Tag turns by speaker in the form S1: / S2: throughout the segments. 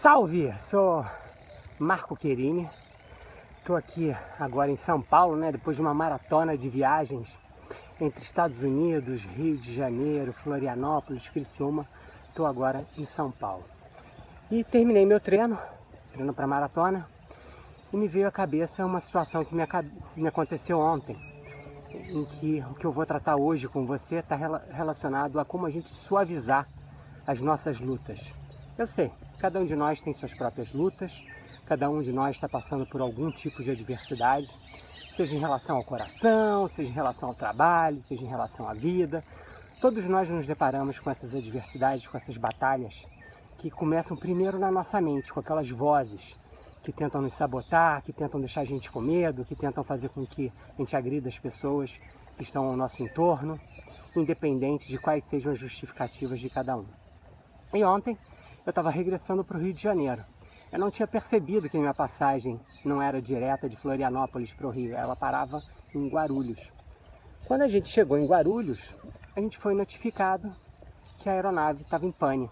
S1: Salve! Sou Marco Querini. Estou aqui agora em São Paulo, né? Depois de uma maratona de viagens entre Estados Unidos, Rio de Janeiro, Florianópolis, Criciúma. Estou agora em São Paulo. E terminei meu treino, treino para maratona, e me veio à cabeça uma situação que me, me aconteceu ontem, em que o que eu vou tratar hoje com você está relacionado a como a gente suavizar as nossas lutas. Eu sei, cada um de nós tem suas próprias lutas, cada um de nós está passando por algum tipo de adversidade, seja em relação ao coração, seja em relação ao trabalho, seja em relação à vida. Todos nós nos deparamos com essas adversidades, com essas batalhas que começam primeiro na nossa mente, com aquelas vozes que tentam nos sabotar, que tentam deixar a gente com medo, que tentam fazer com que a gente agrida as pessoas que estão ao nosso entorno, independente de quais sejam as justificativas de cada um. E ontem eu estava regressando para o Rio de Janeiro. Eu não tinha percebido que minha passagem não era direta de Florianópolis para o Rio, ela parava em Guarulhos. Quando a gente chegou em Guarulhos, a gente foi notificado que a aeronave estava em pane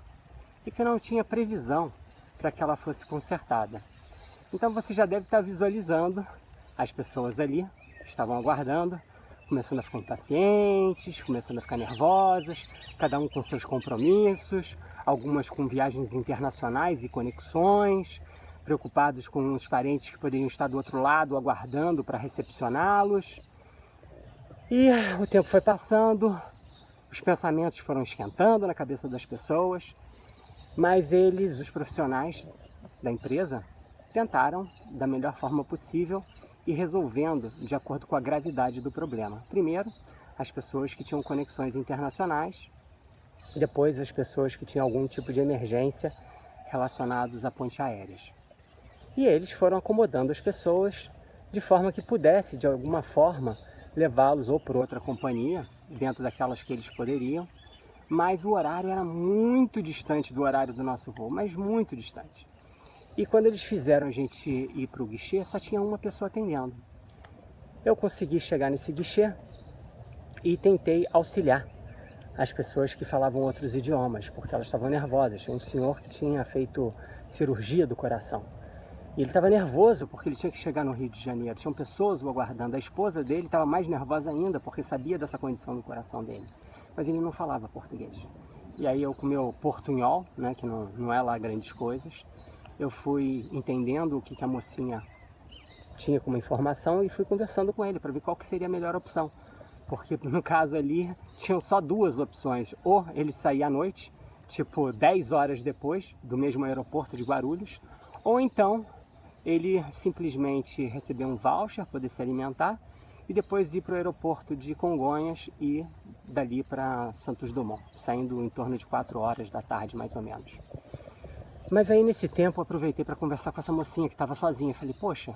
S1: e que não tinha previsão para que ela fosse consertada. Então você já deve estar visualizando as pessoas ali que estavam aguardando, começando a ficar impacientes, começando a ficar nervosas, cada um com seus compromissos, algumas com viagens internacionais e conexões, preocupados com os parentes que poderiam estar do outro lado aguardando para recepcioná-los. E o tempo foi passando, os pensamentos foram esquentando na cabeça das pessoas, mas eles, os profissionais da empresa, tentaram da melhor forma possível e resolvendo de acordo com a gravidade do problema. Primeiro, as pessoas que tinham conexões internacionais, depois as pessoas que tinham algum tipo de emergência relacionados a pontes aéreas. E eles foram acomodando as pessoas de forma que pudesse, de alguma forma, levá-los ou por outra companhia, dentro daquelas que eles poderiam, mas o horário era muito distante do horário do nosso voo, mas muito distante. E quando eles fizeram a gente ir para o guichê, só tinha uma pessoa atendendo. Eu consegui chegar nesse guichê e tentei auxiliar as pessoas que falavam outros idiomas, porque elas estavam nervosas. Tinha um senhor que tinha feito cirurgia do coração. E ele estava nervoso porque ele tinha que chegar no Rio de Janeiro. Tinham pessoas o aguardando. A esposa dele estava mais nervosa ainda porque sabia dessa condição do coração dele. Mas ele não falava português. E aí eu com meu portunhol, né, que não, não é lá grandes coisas, eu fui entendendo o que, que a mocinha tinha como informação e fui conversando com ele para ver qual que seria a melhor opção. Porque no caso ali tinham só duas opções, ou ele sair à noite, tipo 10 horas depois do mesmo aeroporto de Guarulhos, ou então ele simplesmente receber um voucher, poder se alimentar e depois ir para o aeroporto de Congonhas e dali para Santos Dumont, saindo em torno de 4 horas da tarde mais ou menos. Mas aí nesse tempo eu aproveitei para conversar com essa mocinha que estava sozinha. Falei, poxa,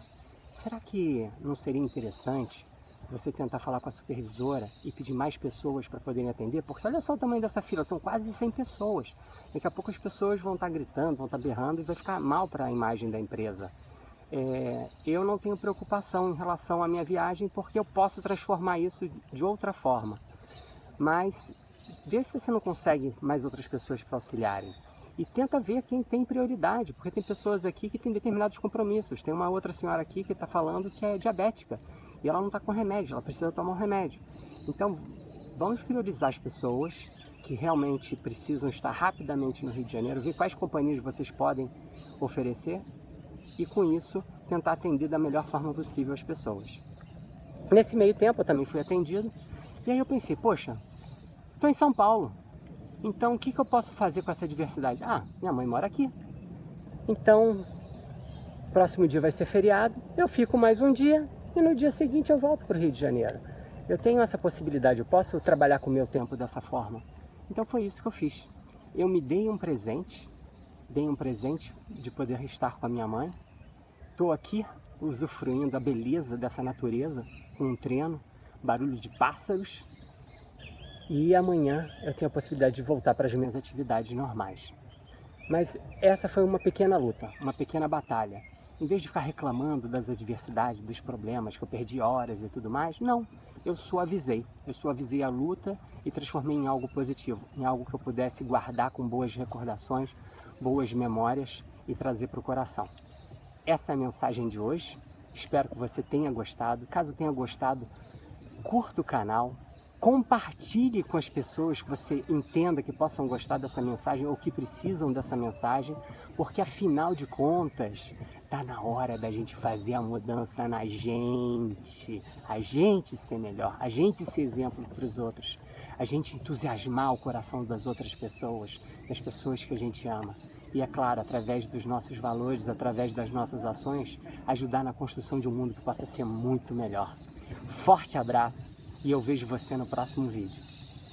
S1: será que não seria interessante você tentar falar com a supervisora e pedir mais pessoas para poderem atender? Porque olha só o tamanho dessa fila, são quase 100 pessoas. Daqui a pouco as pessoas vão estar tá gritando, vão estar tá berrando e vai ficar mal para a imagem da empresa. É, eu não tenho preocupação em relação à minha viagem porque eu posso transformar isso de outra forma. Mas vê se você não consegue mais outras pessoas para auxiliarem e tenta ver quem tem prioridade, porque tem pessoas aqui que têm determinados compromissos. Tem uma outra senhora aqui que está falando que é diabética e ela não está com remédio, ela precisa tomar um remédio. Então, vamos priorizar as pessoas que realmente precisam estar rapidamente no Rio de Janeiro, ver quais companhias vocês podem oferecer e com isso tentar atender da melhor forma possível as pessoas. Nesse meio tempo eu também fui atendido e aí eu pensei, poxa, estou em São Paulo, então, o que, que eu posso fazer com essa diversidade? Ah, minha mãe mora aqui. Então, próximo dia vai ser feriado, eu fico mais um dia e no dia seguinte eu volto para o Rio de Janeiro. Eu tenho essa possibilidade, eu posso trabalhar com o meu tempo dessa forma. Então foi isso que eu fiz. Eu me dei um presente, dei um presente de poder estar com a minha mãe. Estou aqui usufruindo a beleza dessa natureza, com um treino, barulho de pássaros, e amanhã eu tenho a possibilidade de voltar para as minhas atividades normais. Mas essa foi uma pequena luta, uma pequena batalha. Em vez de ficar reclamando das adversidades, dos problemas, que eu perdi horas e tudo mais, não. Eu suavizei. Eu suavizei a luta e transformei em algo positivo, em algo que eu pudesse guardar com boas recordações, boas memórias e trazer para o coração. Essa é a mensagem de hoje. Espero que você tenha gostado. Caso tenha gostado, curta o canal, compartilhe com as pessoas que você entenda que possam gostar dessa mensagem ou que precisam dessa mensagem, porque afinal de contas, está na hora da gente fazer a mudança na gente, a gente ser melhor, a gente ser exemplo para os outros, a gente entusiasmar o coração das outras pessoas, das pessoas que a gente ama. E é claro, através dos nossos valores, através das nossas ações, ajudar na construção de um mundo que possa ser muito melhor. Forte abraço! e eu vejo você no próximo vídeo.